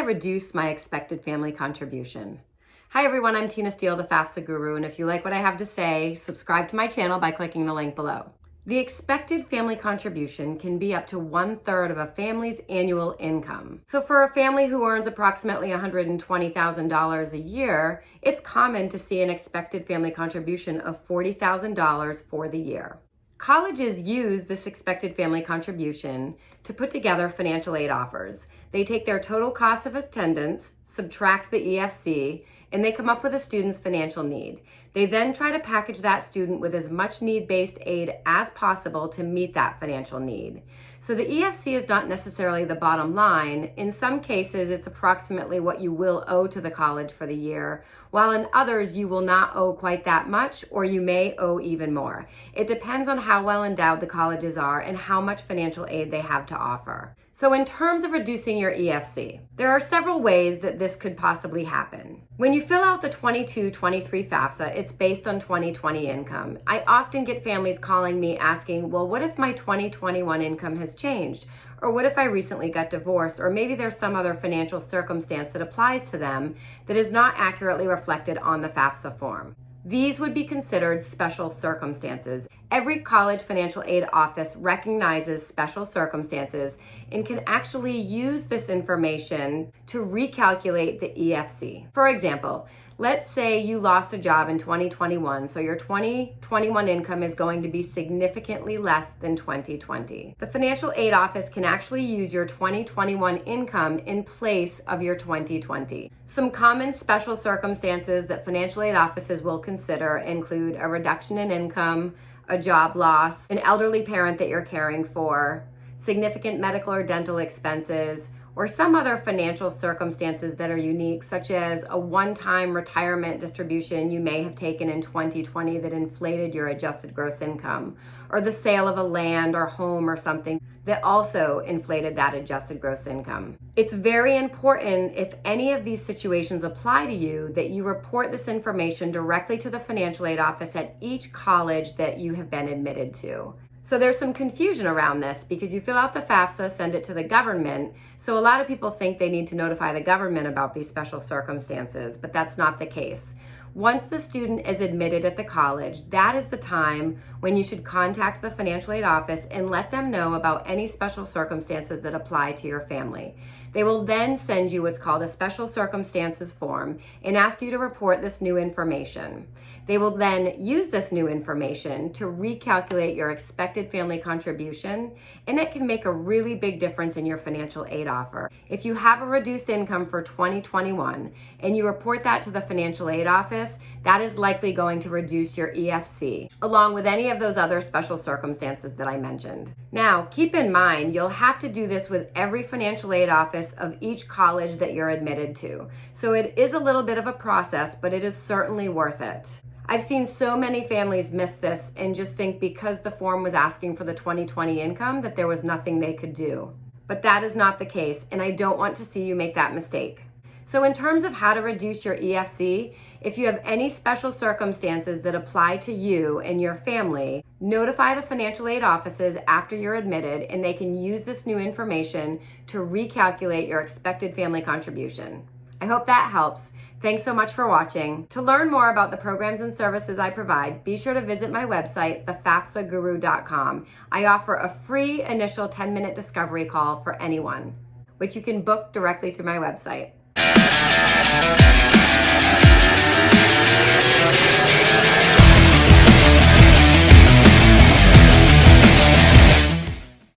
reduce my expected family contribution? Hi everyone, I'm Tina Steele, the FAFSA guru, and if you like what I have to say, subscribe to my channel by clicking the link below. The expected family contribution can be up to one third of a family's annual income. So for a family who earns approximately $120,000 a year, it's common to see an expected family contribution of $40,000 for the year. Colleges use this expected family contribution to put together financial aid offers. They take their total cost of attendance, subtract the EFC, and they come up with a student's financial need. They then try to package that student with as much need-based aid as possible to meet that financial need. So the EFC is not necessarily the bottom line. In some cases, it's approximately what you will owe to the college for the year, while in others, you will not owe quite that much, or you may owe even more. It depends on how well endowed the colleges are and how much financial aid they have to offer. So in terms of reducing your EFC, there are several ways that this could possibly happen. When you fill out the 22-23 FAFSA, it's based on 2020 income. I often get families calling me asking, well, what if my 2021 income has changed? Or what if I recently got divorced? Or maybe there's some other financial circumstance that applies to them that is not accurately reflected on the FAFSA form. These would be considered special circumstances. Every college financial aid office recognizes special circumstances and can actually use this information to recalculate the EFC. For example, Let's say you lost a job in 2021, so your 2021 income is going to be significantly less than 2020. The financial aid office can actually use your 2021 income in place of your 2020. Some common special circumstances that financial aid offices will consider include a reduction in income, a job loss, an elderly parent that you're caring for, significant medical or dental expenses, or some other financial circumstances that are unique, such as a one-time retirement distribution you may have taken in 2020 that inflated your adjusted gross income, or the sale of a land or home or something that also inflated that adjusted gross income. It's very important if any of these situations apply to you that you report this information directly to the financial aid office at each college that you have been admitted to. So there's some confusion around this because you fill out the FAFSA, send it to the government. So a lot of people think they need to notify the government about these special circumstances, but that's not the case. Once the student is admitted at the college, that is the time when you should contact the financial aid office and let them know about any special circumstances that apply to your family. They will then send you what's called a special circumstances form and ask you to report this new information. They will then use this new information to recalculate your expected family contribution, and it can make a really big difference in your financial aid offer. If you have a reduced income for 2021 and you report that to the financial aid office, that is likely going to reduce your EFC, along with any of those other special circumstances that I mentioned. Now, keep in mind, you'll have to do this with every financial aid office of each college that you're admitted to. So it is a little bit of a process, but it is certainly worth it. I've seen so many families miss this and just think because the form was asking for the 2020 income that there was nothing they could do. But that is not the case, and I don't want to see you make that mistake. So in terms of how to reduce your EFC, if you have any special circumstances that apply to you and your family, notify the financial aid offices after you're admitted and they can use this new information to recalculate your expected family contribution. I hope that helps. Thanks so much for watching. To learn more about the programs and services I provide, be sure to visit my website, thefafsaguru.com. I offer a free initial 10-minute discovery call for anyone, which you can book directly through my website. Música